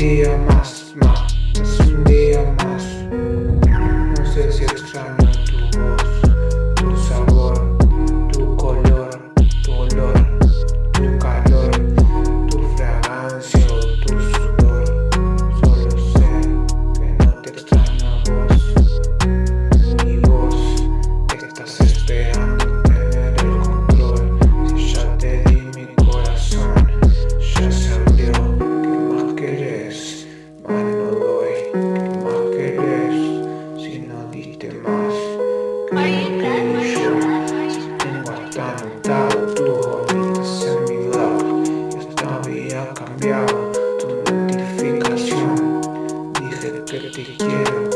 the cambiado tu notificación. Dije que te quiero